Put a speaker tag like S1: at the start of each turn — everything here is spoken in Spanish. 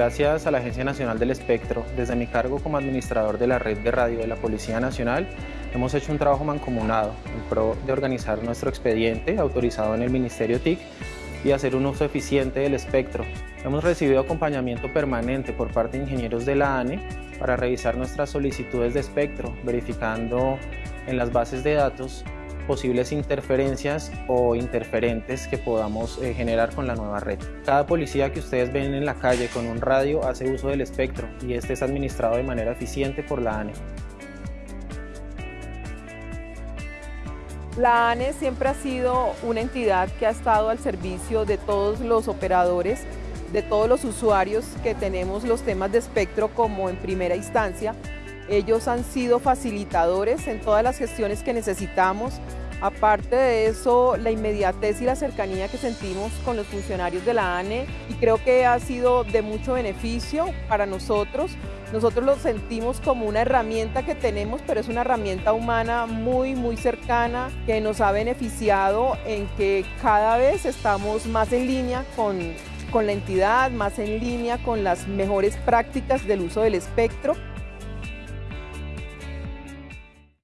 S1: Gracias a la Agencia Nacional del Espectro, desde mi cargo como administrador de la red de radio de la Policía Nacional, hemos hecho un trabajo mancomunado en pro de organizar nuestro expediente autorizado en el Ministerio TIC y hacer un uso eficiente del espectro. Hemos recibido acompañamiento permanente por parte de ingenieros de la ANE para revisar nuestras solicitudes de espectro, verificando en las bases de datos posibles interferencias o interferentes que podamos eh, generar con la nueva red. Cada policía que ustedes ven en la calle con un radio hace uso del espectro y este es administrado de manera eficiente por la ANE.
S2: La ANE siempre ha sido una entidad que ha estado al servicio de todos los operadores, de todos los usuarios que tenemos los temas de espectro como en primera instancia. Ellos han sido facilitadores en todas las gestiones que necesitamos, Aparte de eso, la inmediatez y la cercanía que sentimos con los funcionarios de la ANE y creo que ha sido de mucho beneficio para nosotros. Nosotros lo sentimos como una herramienta que tenemos, pero es una herramienta humana muy, muy cercana que nos ha beneficiado en que cada vez estamos más en línea con, con la entidad, más en línea con las mejores prácticas del uso del espectro